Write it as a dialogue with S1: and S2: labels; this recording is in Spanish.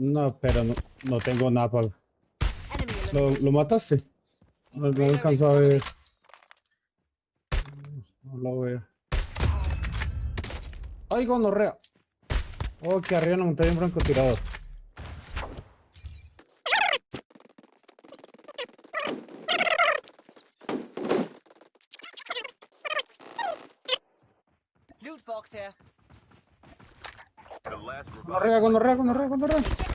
S1: No, pero no, no tengo nada para... ¿Lo, lo mataste? No, no alcanzó a ver. No lo veo. ¡Ay, gonorrea! Oh, que arriba en la un francotirador.
S2: Loot box here.
S3: The last
S1: Gonorrea, gonorrea, gonorrea, gonorrea.